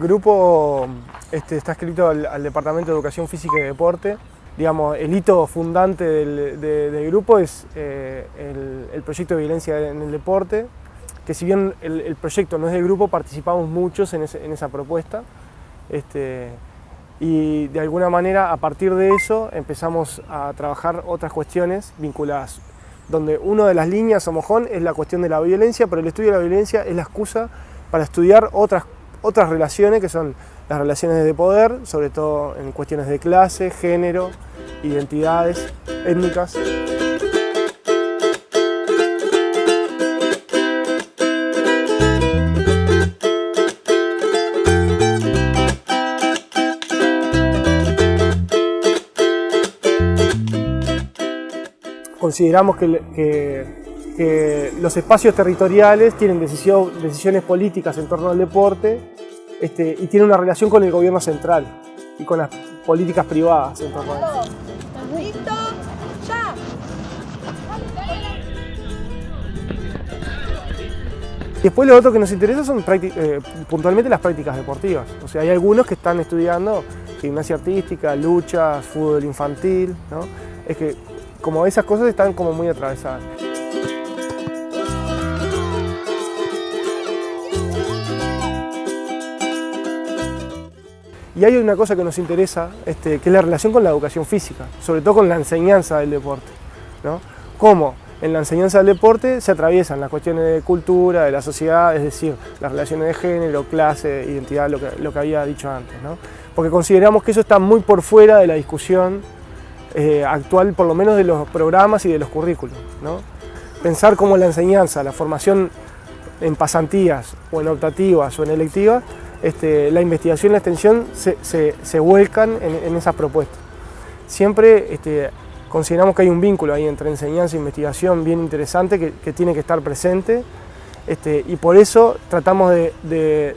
grupo este, está escrito al, Departamento de Educación Física y Deporte. Digamos, el hito fundante del, grupo es eh, el, proyecto de violencia en el deporte, que si bien el, proyecto no es del grupo, participamos muchos en, esa propuesta. Este, y de alguna manera, a partir de eso, empezamos a trabajar otras cuestiones vinculadas, donde una de las líneas o mojón es la cuestión de la violencia, pero el estudio de la violencia es la excusa para estudiar otras, otras relaciones que son las relaciones de poder, sobre todo en cuestiones de clase, género, identidades étnicas. Consideramos que, los espacios territoriales tienen decisiones políticas en torno al deporte este, y tiene una relación con el gobierno central y con las políticas privadas en torno a ¿Listo? ¡Ya! Después lo otro que nos interesa son eh, puntualmente las prácticas deportivas. O sea, hay algunos que están estudiando gimnasia artística, luchas, fútbol infantil, ¿no? Es que como esas cosas están como muy atravesadas. Y hay una cosa que nos interesa, este, que es la relación con la educación física, sobre todo con la enseñanza del deporte. ¿no? Cómo en la enseñanza del deporte se atraviesan las cuestiones de cultura, de la sociedad, es decir, las relaciones de género, clase, identidad, lo que, lo que había dicho antes. ¿no? Porque consideramos que eso está muy por fuera de la discusión eh, actual, por lo menos de los programas y de los currículos. ¿no? Pensar cómo la enseñanza, la formación en pasantías o en optativas o en electivas este, la investigación y la extensión se, vuelcan en, esas propuestas. Siempre este, consideramos que hay un vínculo ahí entre enseñanza e investigación bien interesante que, tiene que estar presente este, y por eso tratamos de,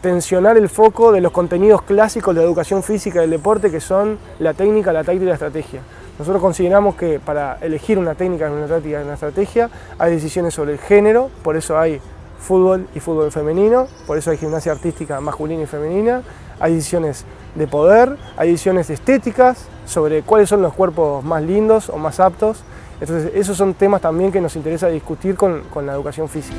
tensionar el foco de los contenidos clásicos de la educación física del deporte que son la técnica, la táctica y la estrategia. Nosotros consideramos que para elegir una técnica, una táctica y una estrategia hay decisiones sobre el género, por eso hay fútbol y fútbol femenino, por eso hay gimnasia artística masculina y femenina, hay decisiones de poder, hay decisiones estéticas sobre cuáles son los cuerpos más lindos o más aptos, entonces esos son temas también que nos interesa discutir con, con la educación física.